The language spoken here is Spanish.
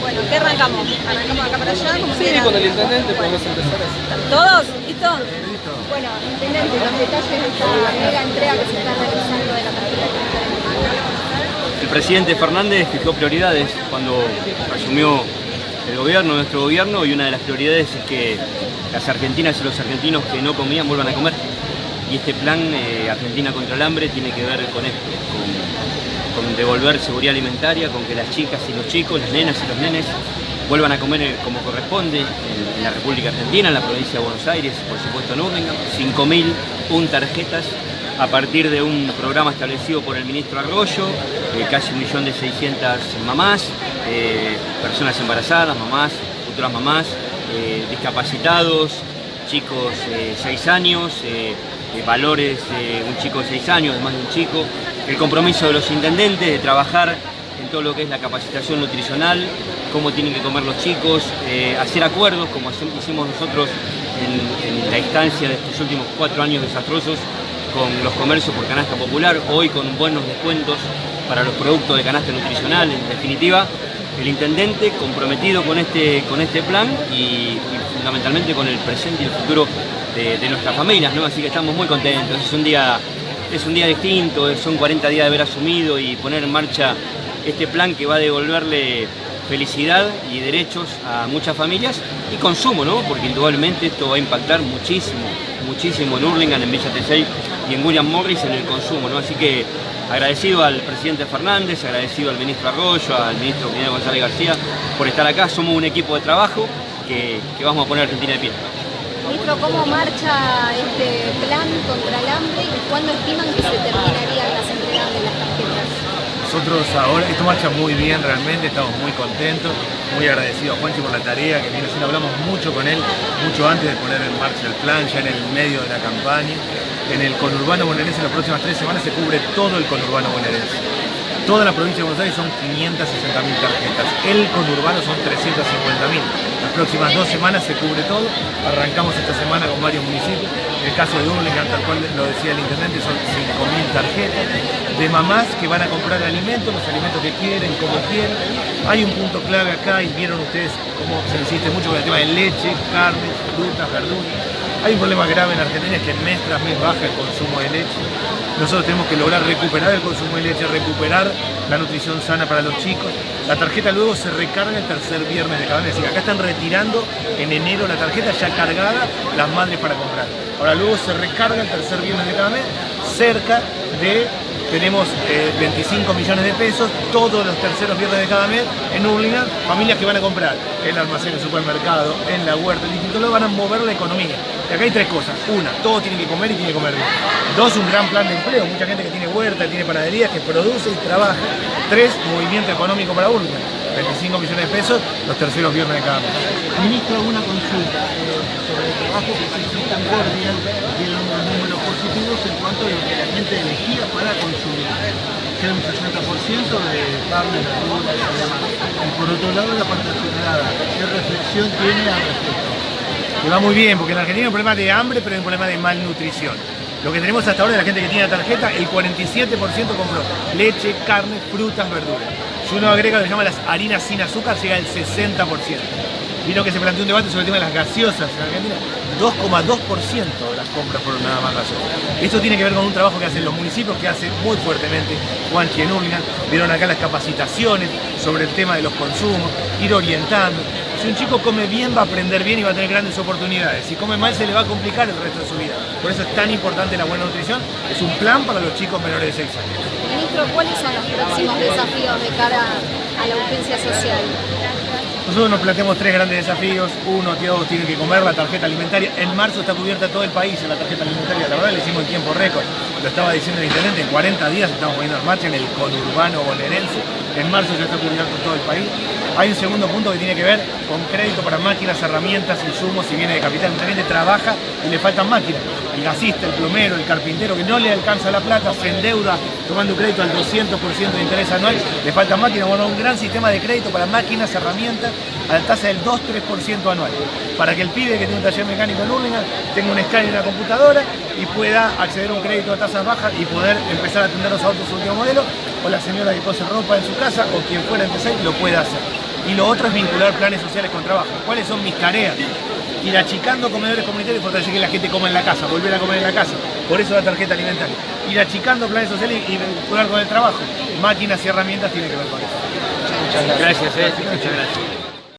Bueno, ¿qué arrancamos? ¿Arrancamos acá para allá? ¿Cómo Sí, quieran? con el intendente podemos empezar así. ¿Todos? ¿Listo? Bueno, intendente, los detalles de esta mega entrega que se está realizando de la tarjeta El presidente Fernández fijó prioridades cuando asumió el gobierno, nuestro gobierno, y una de las prioridades es que las argentinas y los argentinos que no comían vuelvan a comer. Y este plan eh, Argentina contra el hambre tiene que ver con esto, con, devolver seguridad alimentaria, con que las chicas y los chicos, las nenas y los nenes vuelvan a comer eh, como corresponde en, la República Argentina, en la provincia de Buenos Aires, por supuesto en Urlingan, 5.000 tarjetas a partir de un programa establecido por el ministro Arroyo, eh, casi un millón de 600 mamás, personas embarazadas, mamás, futuras mamás, discapacitados, chicos 6 años, valores de un chico de 6 años, además de un chico, el compromiso de los intendentes de trabajar en todo lo que es la capacitación nutricional, cómo tienen que comer los chicos, eh, hacer acuerdos como hicimos nosotros en, la instancia de estos últimos cuatro años desastrosos con los comercios por canasta popular, hoy con buenos descuentos para los productos de canasta nutricional, en definitiva, el intendente comprometido con este, con este plan y fundamentalmente con el presente y el futuro de, nuestras familias, ¿no? así que estamos muy contentos, es un día, es un día distinto, son 40 días de haber asumido y poner en marcha este plan que va a devolverle felicidad y derechos a muchas familias y consumo, ¿no? Porque indudablemente esto va a impactar muchísimo, muchísimo en Hurlingham, en Villa Tesey y en William Morris en el consumo, ¿no? Así que agradecido al presidente Fernández, agradecido al ministro Arroyo, al ministro Miguel González García por estar acá. Somos un equipo de trabajo que, que vamos a poner a Argentina de pie. Ministro, ¿cómo marcha este plan contra el hambre y cuándo estiman que se terminarían las entregas de las tarjetas? Nosotros ahora, esto marcha muy bien realmente, estamos muy contentos, muy agradecidos a Juanchi por la tarea que viene haciendo, hablamos mucho con él, mucho antes de poner en marcha el plan, ya en el medio de la campaña. En el conurbano bonaerense en las próximas tres semanas se cubre todo el conurbano bonaerense. Toda la provincia de Buenos Aires son 560.000 tarjetas, el conurbano son 350.000. Las próximas dos semanas se cubre todo, arrancamos esta semana con varios municipios. El caso de Hurlingham, tal cual lo decía el intendente, son 5.000 tarjetas de mamás que van a comprar alimentos, los alimentos que quieren, como quieren. Hay un punto clave acá y vieron ustedes cómo se insiste mucho con el tema de leche, carne, frutas, verduras. Hay un problema grave en Argentina, es que mes tras mes baja el consumo de leche. Nosotros tenemos que lograr recuperar el consumo de leche, recuperar la nutrición sana para los chicos. La tarjeta luego se recarga el tercer viernes de cada mes. Acá están retirando en enero la tarjeta ya cargada las madres para comprar. Ahora luego se recarga el tercer viernes de cada mes cerca de tenemos eh, 25 millones de pesos todos los terceros viernes de cada mes en Hurlingham, familias que van a comprar en el almacén, el supermercado, en la huerta, en distintos lados, van a mover la economía. Y acá hay tres cosas. Una, todos tienen que comer y tienen que comer bien. Dos, un gran plan de empleo. Mucha gente que tiene huerta, tiene panaderías, que produce y trabaja. Tres, movimiento económico para Hurlingham. 25 millones de pesos los terceros viernes de cada mes. Ministro, alguna consulta eh, sobre el trabajo que se hizo en Guardian, dieron unos números positivos en cuanto a lo que la gente elegía para consumir. Que era un 60% de carne, verduras y demás. Y por otro lado, la parte. ¿Qué reflexión tiene al respecto? que va muy bien, porque en Argentina hay un problema de hambre, pero hay un problema de malnutrición. Lo que tenemos hasta ahora de la gente que tiene la tarjeta, el 47% compró leche, carne, frutas, verduras. Si uno agrega lo que se llama las harinas sin azúcar, llega al 60%. Vino que se planteó un debate sobre el tema de las gaseosas en Argentina. 2,2% de las compras fueron nada más gaseosas. Esto tiene que ver con un trabajo que hacen los municipios, que hace muy fuertemente Juanchi en. Vieron acá las capacitaciones sobre el tema de los consumos, ir orientando. Si un chico come bien, va a aprender bien y va a tener grandes oportunidades. Si come mal, se le va a complicar el resto de su vida. Por eso es tan importante la buena nutrición. Es un plan para los chicos menores de 6 años. Ministro, ¿cuáles son los próximos desafíos de cara a la urgencia social? Nosotros nos planteamos tres grandes desafíos. Uno, todos tienen que comer la tarjeta alimentaria. En marzo está cubierta todo el país en la tarjeta alimentaria. La verdad, le hicimos en tiempo récord. Lo estaba diciendo el intendente, en 40 días estamos poniendo en marcha en el conurbano bonaerense. En marzo ya está cubierto todo el país. Hay un segundo punto que tiene que ver con crédito para máquinas, herramientas, insumos y bienes de capital. Mucha gente trabaja y le faltan máquinas. El gasista, el plomero, el carpintero que no le alcanza la plata, se endeuda tomando crédito al 200% de interés anual, le falta máquina, bueno, un gran sistema de crédito para máquinas, herramientas, a la tasa del 2-3% anual, para que el pibe que tiene un taller mecánico en Hurlingham tenga un escáner en una computadora y pueda acceder a un crédito a tasas bajas y poder empezar a atender los autos de último modelo, o la señora que cose ropa en su casa, o quien fuera y lo pueda hacer. Y lo otro es vincular planes sociales con trabajo. ¿Cuáles son mis tareas? Ir achicando comedores comunitarios y fortalecer que la gente coma en la casa, volver a comer en la casa. Por eso la tarjeta alimentaria. Ir achicando planes sociales y vincular con el trabajo. Máquinas y herramientas tienen que ver con eso. Gracias, eh. Muchas gracias.